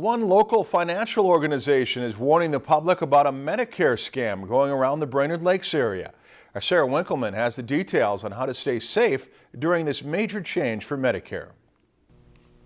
One local financial organization is warning the public about a Medicare scam going around the Brainerd Lakes area. Our Sarah Winkleman has the details on how to stay safe during this major change for Medicare.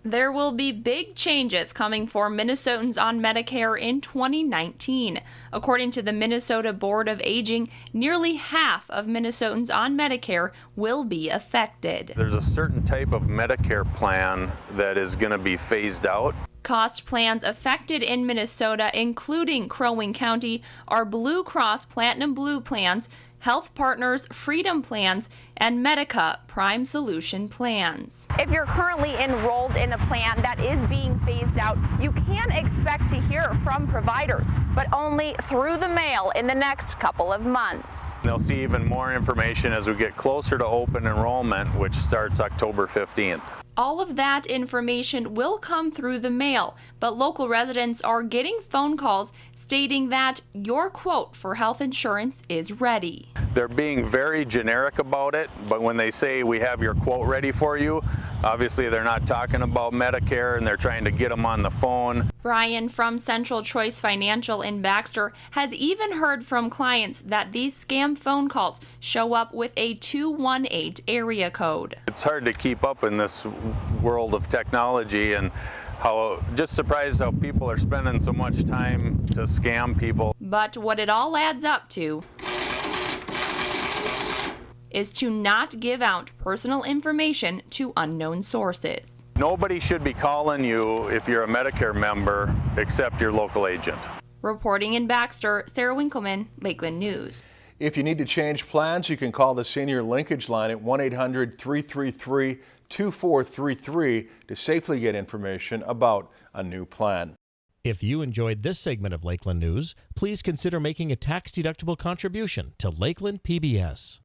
There will be big changes coming for Minnesotans on Medicare in 2019. According to the Minnesota Board of Aging, nearly half of Minnesotans on Medicare will be affected. There's a certain type of Medicare plan that is going to be phased out. Cost plans affected in Minnesota, including Crow Wing County, are Blue Cross Platinum Blue plans, Health Partners Freedom plans, and Medica Prime Solution plans. If you're currently enrolled in a plan that is being phased out, you can expect to hear from providers, but only through the mail in the next couple of months. They'll see even more information as we get closer to open enrollment, which starts October 15th. All of that information will come through the mail, but local residents are getting phone calls stating that your quote for health insurance is ready. They're being very generic about it, but when they say we have your quote ready for you, obviously they're not talking about Medicare and they're trying to get them on the phone. Brian from Central Choice Financial in Baxter has even heard from clients that these scam phone calls show up with a 218 area code. It's hard to keep up in this world of technology and how just surprised how people are spending so much time to scam people. But what it all adds up to is to not give out personal information to unknown sources. Nobody should be calling you if you're a Medicare member except your local agent. Reporting in Baxter, Sarah Winkleman, Lakeland News. If you need to change plans, you can call the senior linkage line at 1-800-333-2433 to safely get information about a new plan. If you enjoyed this segment of Lakeland News, please consider making a tax-deductible contribution to Lakeland PBS.